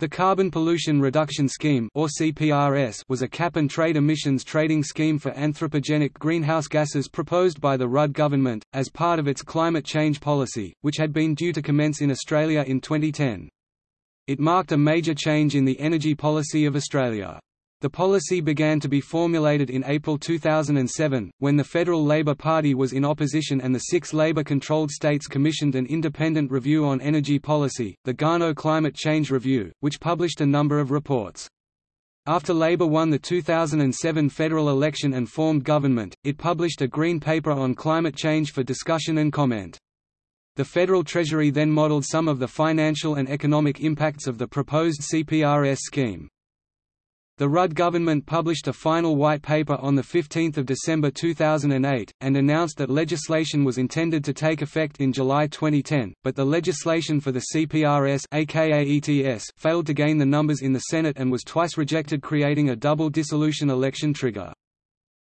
The Carbon Pollution Reduction Scheme or CPRS was a cap-and-trade emissions trading scheme for anthropogenic greenhouse gases proposed by the Rudd government, as part of its climate change policy, which had been due to commence in Australia in 2010. It marked a major change in the energy policy of Australia. The policy began to be formulated in April 2007, when the Federal Labor Party was in opposition and the six Labor-controlled states commissioned an independent review on energy policy, the Garnaut Climate Change Review, which published a number of reports. After Labor won the 2007 federal election and formed government, it published a Green Paper on climate change for discussion and comment. The Federal Treasury then modeled some of the financial and economic impacts of the proposed CPRS scheme. The Rudd government published a final white paper on 15 December 2008, and announced that legislation was intended to take effect in July 2010, but the legislation for the CPRS aka ETS failed to gain the numbers in the Senate and was twice rejected creating a double dissolution election trigger.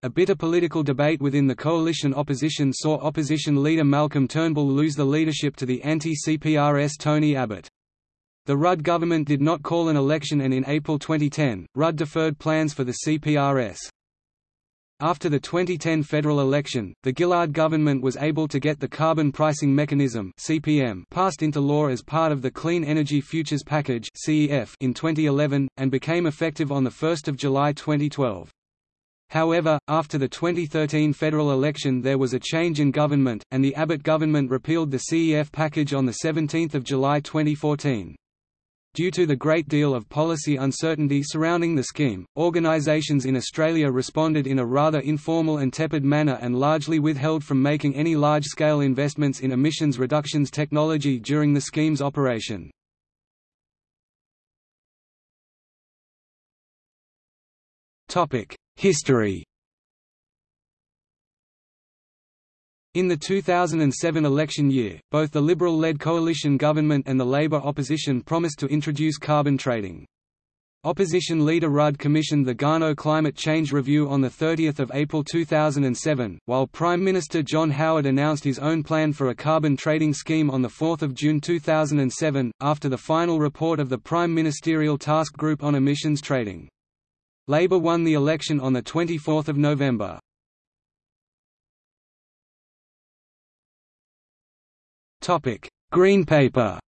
A bitter political debate within the coalition opposition saw opposition leader Malcolm Turnbull lose the leadership to the anti-CPRS Tony Abbott. The Rudd government did not call an election and in April 2010, Rudd deferred plans for the CPRS. After the 2010 federal election, the Gillard government was able to get the Carbon Pricing Mechanism (CPM) passed into law as part of the Clean Energy Futures Package (CEF) in 2011 and became effective on the 1st of July 2012. However, after the 2013 federal election there was a change in government, and the Abbott government repealed the CEF package on 17 July 2014. Due to the great deal of policy uncertainty surrounding the scheme, organisations in Australia responded in a rather informal and tepid manner and largely withheld from making any large-scale investments in emissions reductions technology during the scheme's operation. History In the 2007 election year, both the Liberal-led coalition government and the Labour opposition promised to introduce carbon trading. Opposition leader Rudd commissioned the Garnaut Climate Change Review on 30 April 2007, while Prime Minister John Howard announced his own plan for a carbon trading scheme on 4 June 2007, after the final report of the Prime Ministerial Task Group on Emissions Trading. Labour won the election on 24 November. Topic: Green Paper.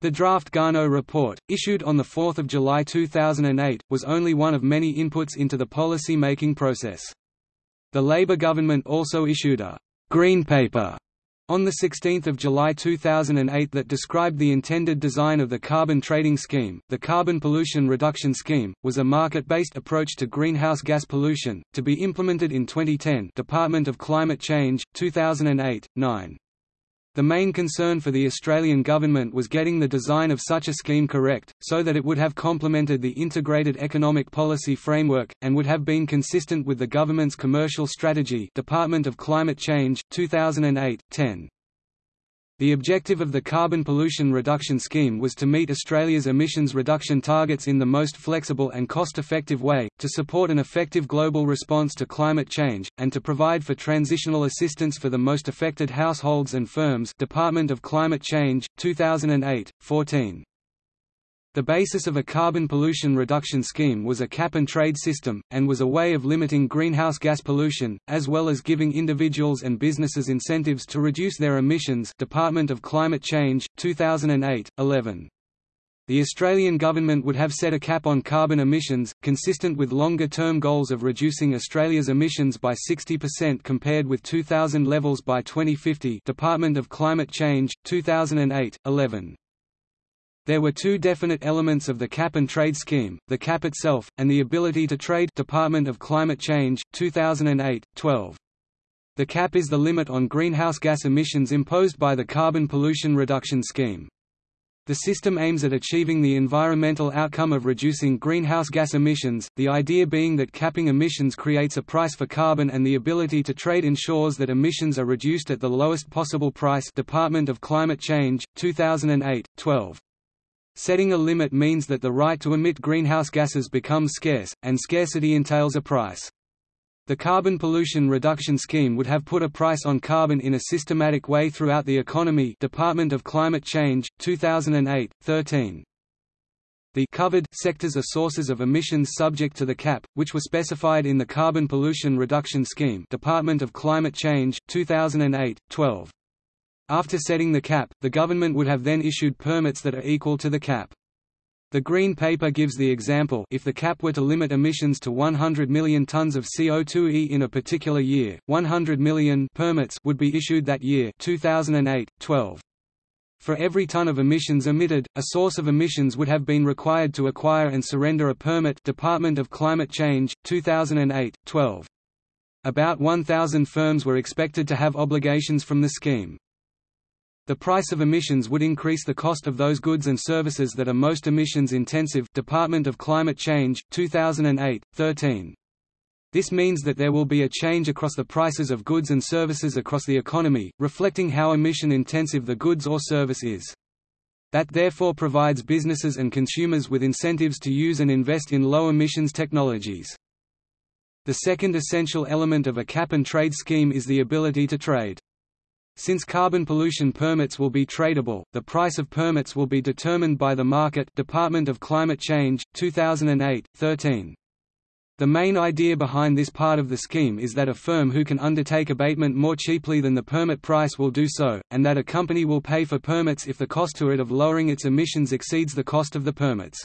The draft Garnaut report, issued on 4 July 2008, was only one of many inputs into the policy-making process. The Labour government also issued a «Green Paper» on 16 July 2008 that described the intended design of the carbon trading scheme. The Carbon Pollution Reduction Scheme was a market-based approach to greenhouse gas pollution, to be implemented in 2010 Department of Climate Change, 2008, 9. The main concern for the Australian government was getting the design of such a scheme correct, so that it would have complemented the integrated economic policy framework, and would have been consistent with the government's commercial strategy Department of Climate Change, 2008, 10. The objective of the Carbon Pollution Reduction Scheme was to meet Australia's emissions reduction targets in the most flexible and cost-effective way, to support an effective global response to climate change, and to provide for transitional assistance for the most affected households and firms Department of Climate Change, 2008, 14. The basis of a carbon pollution reduction scheme was a cap-and-trade system, and was a way of limiting greenhouse gas pollution, as well as giving individuals and businesses incentives to reduce their emissions Department of Climate Change, 2008, 11. The Australian government would have set a cap on carbon emissions, consistent with longer-term goals of reducing Australia's emissions by 60% compared with 2000 levels by 2050 Department of Climate Change, 2008, 11. There were two definite elements of the cap-and-trade scheme, the cap itself, and the ability to trade Department of Climate Change, 2008, 12. The cap is the limit on greenhouse gas emissions imposed by the Carbon Pollution Reduction Scheme. The system aims at achieving the environmental outcome of reducing greenhouse gas emissions, the idea being that capping emissions creates a price for carbon and the ability to trade ensures that emissions are reduced at the lowest possible price Department of Climate Change, 2008, 12. Setting a limit means that the right to emit greenhouse gases becomes scarce, and scarcity entails a price. The Carbon Pollution Reduction Scheme would have put a price on carbon in a systematic way throughout the economy Department of Climate Change, 2008, 13. The covered sectors are sources of emissions subject to the cap, which were specified in the Carbon Pollution Reduction Scheme Department of Climate Change, 2008, 12. After setting the cap, the government would have then issued permits that are equal to the cap. The Green Paper gives the example if the cap were to limit emissions to 100 million tons of CO2e in a particular year, 100 million permits would be issued that year 2008, 12. For every ton of emissions emitted, a source of emissions would have been required to acquire and surrender a permit Department of Climate Change, 2008, 12. About 1,000 firms were expected to have obligations from the scheme. The price of emissions would increase the cost of those goods and services that are most emissions intensive Department of Climate Change, 2008, 13. This means that there will be a change across the prices of goods and services across the economy, reflecting how emission-intensive the goods or service is. That therefore provides businesses and consumers with incentives to use and invest in low-emissions technologies. The second essential element of a cap-and-trade scheme is the ability to trade. Since carbon pollution permits will be tradable, the price of permits will be determined by the market Department of Climate Change, 2008, 13. The main idea behind this part of the scheme is that a firm who can undertake abatement more cheaply than the permit price will do so, and that a company will pay for permits if the cost to it of lowering its emissions exceeds the cost of the permits.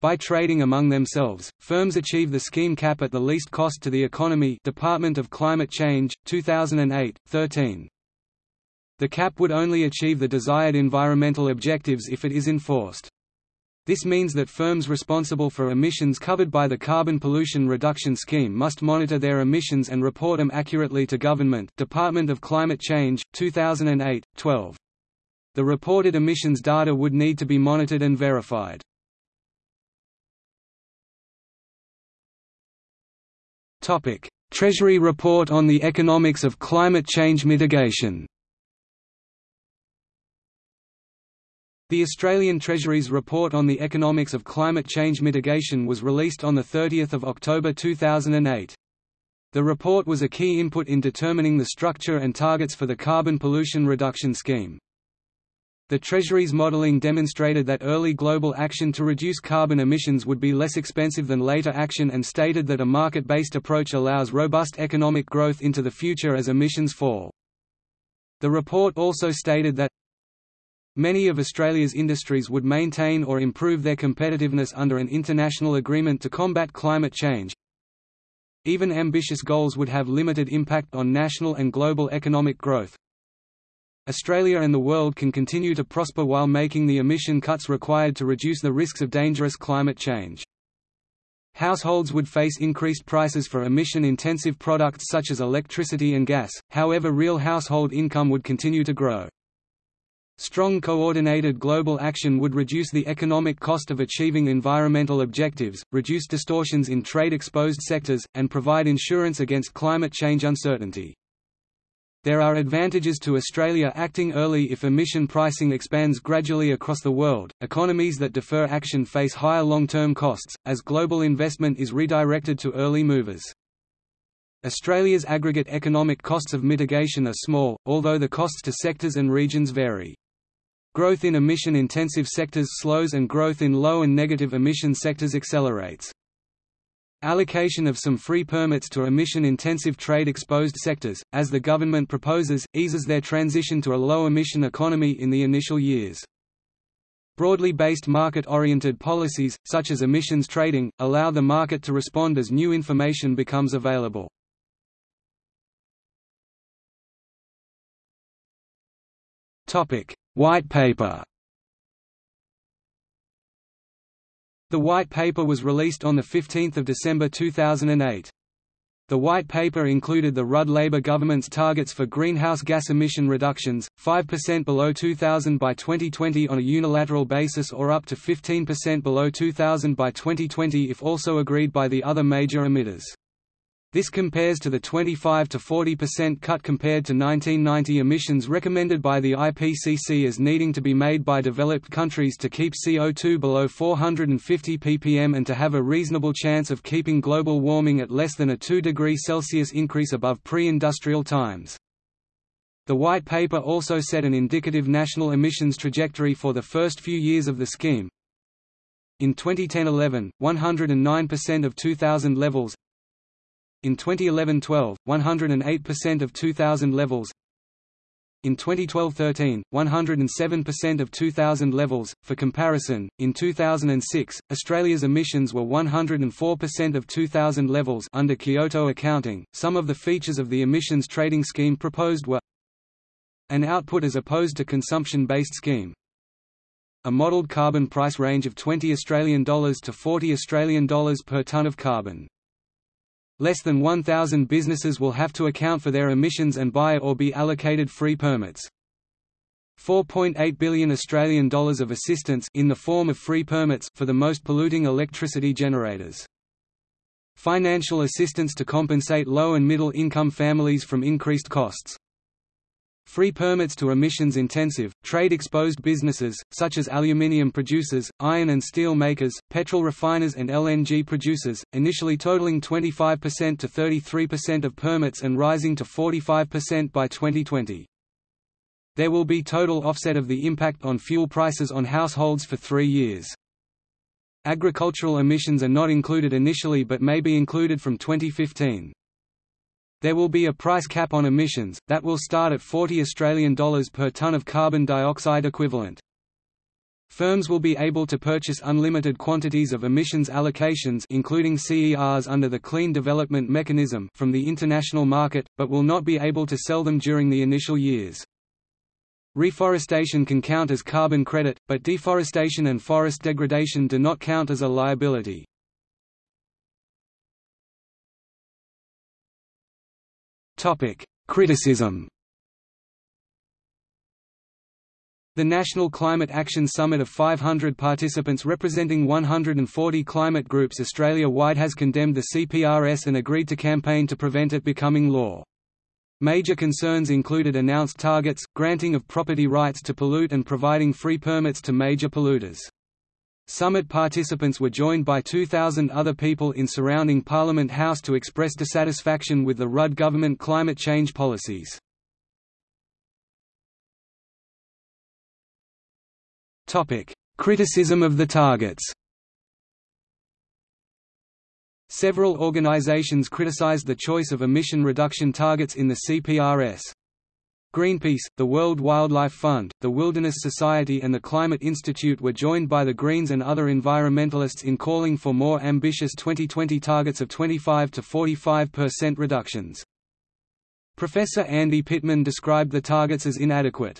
By trading among themselves, firms achieve the scheme cap at the least cost to the economy Department of Climate Change, 2008, 13. The cap would only achieve the desired environmental objectives if it is enforced. This means that firms responsible for emissions covered by the Carbon Pollution Reduction Scheme must monitor their emissions and report them accurately to government Department of Climate Change, 2008, 12. The reported emissions data would need to be monitored and verified. Treasury report on the economics of climate change mitigation The Australian Treasury's report on the economics of climate change mitigation was released on 30 October 2008. The report was a key input in determining the structure and targets for the Carbon Pollution Reduction Scheme. The Treasury's modelling demonstrated that early global action to reduce carbon emissions would be less expensive than later action and stated that a market-based approach allows robust economic growth into the future as emissions fall. The report also stated that Many of Australia's industries would maintain or improve their competitiveness under an international agreement to combat climate change. Even ambitious goals would have limited impact on national and global economic growth. Australia and the world can continue to prosper while making the emission cuts required to reduce the risks of dangerous climate change. Households would face increased prices for emission-intensive products such as electricity and gas, however real household income would continue to grow. Strong coordinated global action would reduce the economic cost of achieving environmental objectives, reduce distortions in trade-exposed sectors, and provide insurance against climate change uncertainty. There are advantages to Australia acting early if emission pricing expands gradually across the world. Economies that defer action face higher long-term costs, as global investment is redirected to early movers. Australia's aggregate economic costs of mitigation are small, although the costs to sectors and regions vary. Growth in emission-intensive sectors slows and growth in low and negative emission sectors accelerates. Allocation of some free permits to emission-intensive trade-exposed sectors, as the government proposes, eases their transition to a low-emission economy in the initial years. Broadly based market-oriented policies, such as emissions trading, allow the market to respond as new information becomes available. Topic: White Paper The White Paper was released on 15 December 2008. The White Paper included the Rudd Labour government's targets for greenhouse gas emission reductions, 5% below 2000 by 2020 on a unilateral basis or up to 15% below 2000 by 2020 if also agreed by the other major emitters. This compares to the 25 to 40% cut compared to 1990 emissions recommended by the IPCC as needing to be made by developed countries to keep CO2 below 450 ppm and to have a reasonable chance of keeping global warming at less than a 2 degree Celsius increase above pre-industrial times. The White Paper also set an indicative national emissions trajectory for the first few years of the scheme. In 2010–11, 109% of 2000 levels in 2011–12, 108% of 2000 levels in 2012–13, 107% of 2000 levels. For comparison, in 2006, Australia's emissions were 104% of 2000 levels under Kyoto accounting. Some of the features of the emissions trading scheme proposed were an output as opposed to consumption-based scheme, a modelled carbon price range of 20 Australian dollars to 40 Australian dollars per tonne of carbon. Less than 1,000 businesses will have to account for their emissions and buy or be allocated free permits. 4.8 billion Australian dollars of assistance in the form of free permits for the most polluting electricity generators. Financial assistance to compensate low and middle income families from increased costs. Free permits to emissions-intensive, trade-exposed businesses, such as aluminium producers, iron and steel makers, petrol refiners and LNG producers, initially totaling 25% to 33% of permits and rising to 45% by 2020. There will be total offset of the impact on fuel prices on households for three years. Agricultural emissions are not included initially but may be included from 2015. There will be a price cap on emissions, that will start at 40 Australian dollars per tonne of carbon dioxide equivalent. Firms will be able to purchase unlimited quantities of emissions allocations including CERs under the Clean Development Mechanism from the international market, but will not be able to sell them during the initial years. Reforestation can count as carbon credit, but deforestation and forest degradation do not count as a liability. Topic: Criticism. The National Climate Action Summit of 500 participants representing 140 climate groups Australia-wide has condemned the CPRS and agreed to campaign to prevent it becoming law. Major concerns included announced targets, granting of property rights to pollute and providing free permits to major polluters. Summit participants were joined by 2,000 other people in surrounding Parliament House to express dissatisfaction with the Rudd government climate change policies. Criticism of the targets Several organizations criticized the choice of emission reduction targets in the CPRS. Greenpeace, the World Wildlife Fund, the Wilderness Society and the Climate Institute were joined by the Greens and other environmentalists in calling for more ambitious 2020 targets of 25 to 45% reductions. Professor Andy Pitman described the targets as inadequate.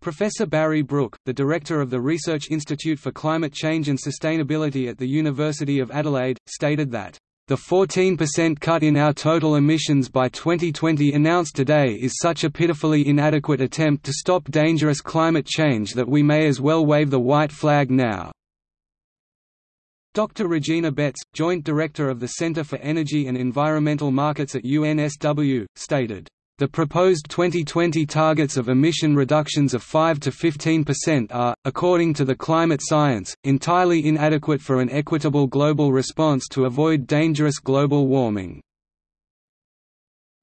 Professor Barry Brook, the director of the Research Institute for Climate Change and Sustainability at the University of Adelaide, stated that the 14% cut in our total emissions by 2020 announced today is such a pitifully inadequate attempt to stop dangerous climate change that we may as well wave the white flag now. Dr. Regina Betz, Joint Director of the Center for Energy and Environmental Markets at UNSW, stated, the proposed 2020 targets of emission reductions of 5 to 15% are, according to the climate science, entirely inadequate for an equitable global response to avoid dangerous global warming.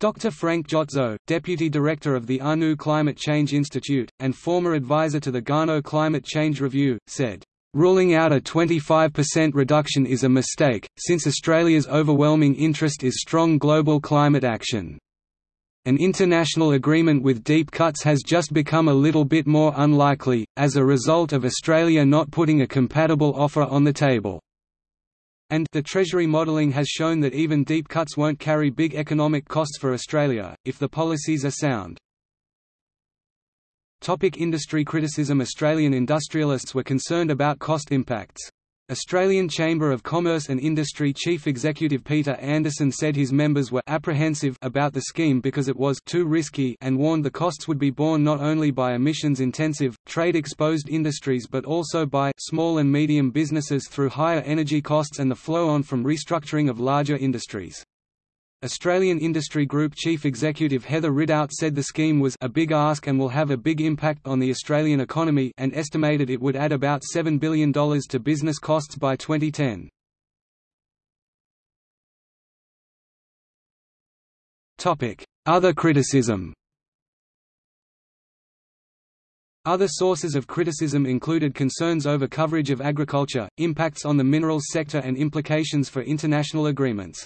Dr. Frank Jotzo, Deputy Director of the ANU Climate Change Institute, and former advisor to the Garnaut Climate Change Review, said, Ruling out a 25% reduction is a mistake, since Australia's overwhelming interest is strong global climate action. An international agreement with deep cuts has just become a little bit more unlikely, as a result of Australia not putting a compatible offer on the table. And the Treasury modelling has shown that even deep cuts won't carry big economic costs for Australia, if the policies are sound. Topic industry criticism Australian industrialists were concerned about cost impacts. Australian Chamber of Commerce and Industry Chief Executive Peter Anderson said his members were apprehensive about the scheme because it was too risky and warned the costs would be borne not only by emissions-intensive, trade-exposed industries but also by small and medium businesses through higher energy costs and the flow-on from restructuring of larger industries. Australian Industry Group Chief Executive Heather Ridout said the scheme was a big ask and will have a big impact on the Australian economy and estimated it would add about $7 billion to business costs by 2010. Other criticism Other sources of criticism included concerns over coverage of agriculture, impacts on the minerals sector and implications for international agreements.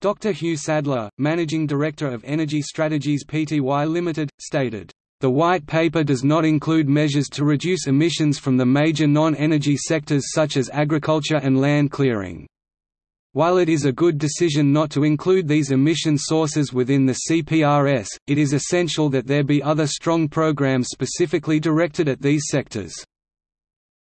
Dr. Hugh Sadler, Managing Director of Energy Strategies Pty Limited, stated, "...the White Paper does not include measures to reduce emissions from the major non-energy sectors such as agriculture and land clearing." While it is a good decision not to include these emission sources within the CPRS, it is essential that there be other strong programs specifically directed at these sectors.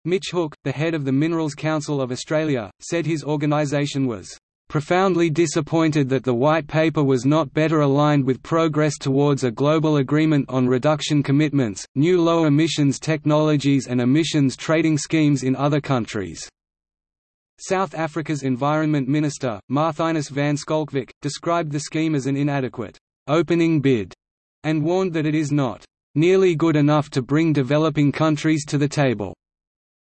Mitch Hooke, the head of the Minerals Council of Australia, said his organisation was profoundly disappointed that the White Paper was not better aligned with progress towards a global agreement on reduction commitments, new low emissions technologies and emissions trading schemes in other countries. South Africa's Environment Minister, Marthinus van Schalkwyk, described the scheme as an inadequate opening bid and warned that it is not nearly good enough to bring developing countries to the table.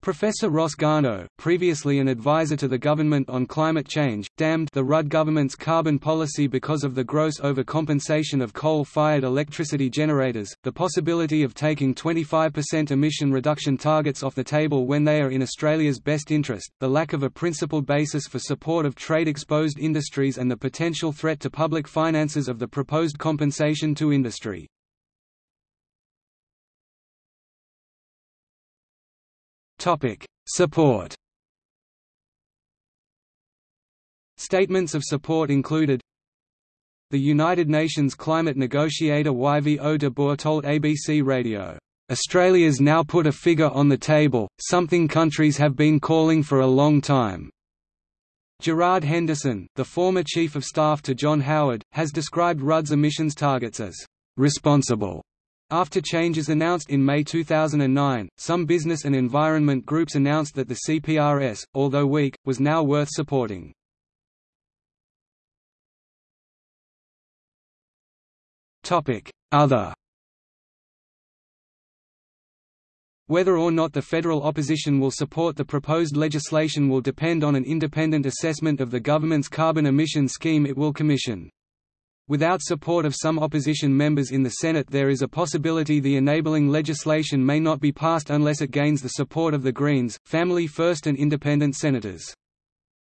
Professor Ross Garnaut, previously an advisor to the government on climate change, damned the Rudd government's carbon policy because of the gross overcompensation of coal-fired electricity generators, the possibility of taking 25% emission reduction targets off the table when they are in Australia's best interest, the lack of a principled basis for support of trade-exposed industries and the potential threat to public finances of the proposed compensation to industry. Topic: Support. Statements of support included The United Nations climate negotiator YVO de Boer told ABC Radio, "Australia's now put a figure on the table, something countries have been calling for a long time." Gerard Henderson, the former Chief of Staff to John Howard, has described Rudd's emissions targets as responsible after changes announced in May 2009, some business and environment groups announced that the CPRS, although weak, was now worth supporting. Other Whether or not the federal opposition will support the proposed legislation will depend on an independent assessment of the government's carbon emission scheme it will commission. Without support of some opposition members in the Senate there is a possibility the enabling legislation may not be passed unless it gains the support of the Greens, Family First and independent senators.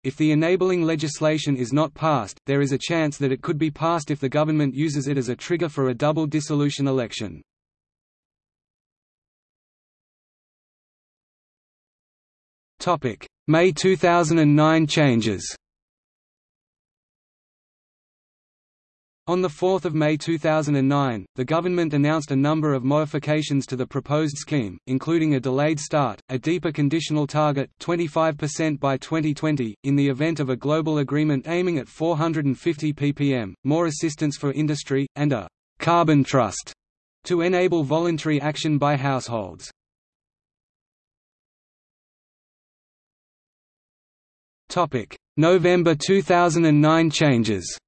If the enabling legislation is not passed, there is a chance that it could be passed if the government uses it as a trigger for a double dissolution election. May 2009 changes On 4 May 2009, the government announced a number of modifications to the proposed scheme, including a delayed start, a deeper conditional target 25% by 2020, in the event of a global agreement aiming at 450 ppm, more assistance for industry, and a «carbon trust» to enable voluntary action by households. November 2009 changes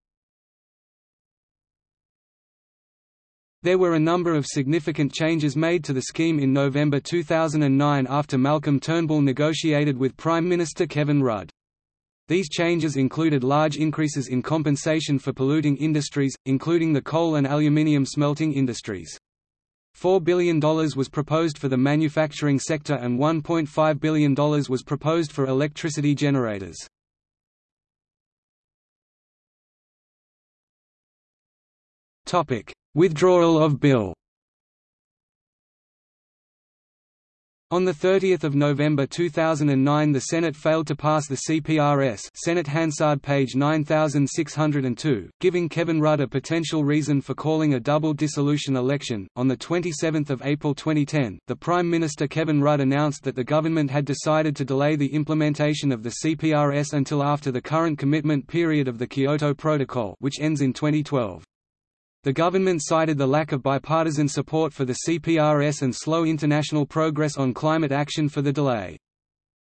There were a number of significant changes made to the scheme in November 2009 after Malcolm Turnbull negotiated with Prime Minister Kevin Rudd. These changes included large increases in compensation for polluting industries, including the coal and aluminium smelting industries. $4 billion was proposed for the manufacturing sector and $1.5 billion was proposed for electricity generators. Topic: Withdrawal of bill On 30 November 2009 the Senate failed to pass the CPRS Senate Hansard page 9602, giving Kevin Rudd a potential reason for calling a double dissolution election. On 27 April 2010, the Prime Minister Kevin Rudd announced that the government had decided to delay the implementation of the CPRS until after the current commitment period of the Kyoto Protocol which ends in 2012. The government cited the lack of bipartisan support for the CPRS and slow international progress on climate action for the delay.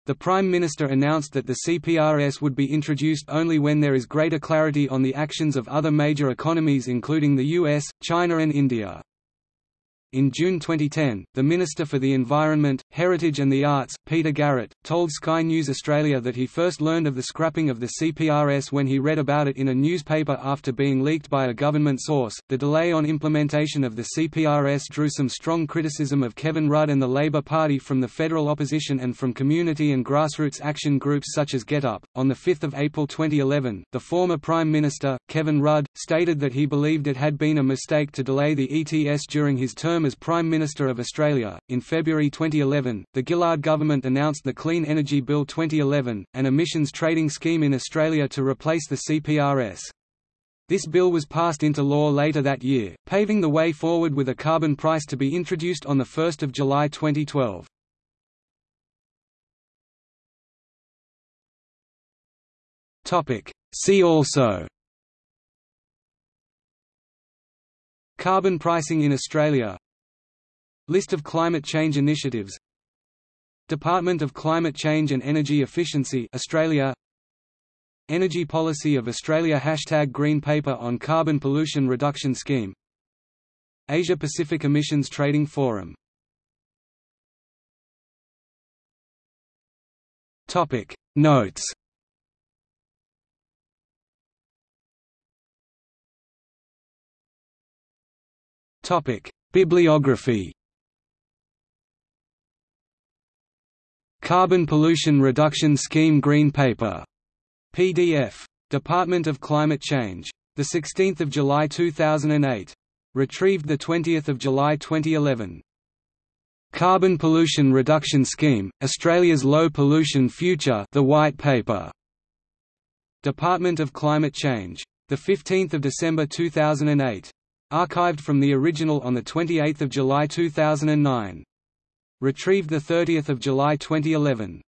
The Prime Minister announced that the CPRS would be introduced only when there is greater clarity on the actions of other major economies including the US, China and India. In June 2010, the Minister for the Environment, Heritage and the Arts, Peter Garrett, told Sky News Australia that he first learned of the scrapping of the CPRS when he read about it in a newspaper after being leaked by a government source. The delay on implementation of the CPRS drew some strong criticism of Kevin Rudd and the Labor Party from the federal opposition and from community and grassroots action groups such as GetUp. On 5 April 2011, the former Prime Minister, Kevin Rudd, stated that he believed it had been a mistake to delay the ETS during his term term as Prime Minister of Australia. In February 2011, the Gillard government announced the Clean Energy Bill 2011, an emissions trading scheme in Australia to replace the CPRS. This bill was passed into law later that year, paving the way forward with a carbon price to be introduced on 1 July 2012. See also Carbon pricing in Australia List of climate change initiatives. Department of Climate Change and Energy Efficiency Australia. Energy Policy of Australia Hashtag Green Paper on Carbon Pollution Reduction Scheme. Asia Pacific Emissions Trading Forum. Topic. Notes. Topic. Bibliography Carbon Pollution Reduction Scheme Green Paper. PDF. Department of Climate Change. 16 July 2008. Retrieved 20 July 2011. Carbon Pollution Reduction Scheme, Australia's Low Pollution Future The White Paper. Department of Climate Change. 15 December 2008. Archived from the original on 28 July 2009. Retrieved 30 July 2011.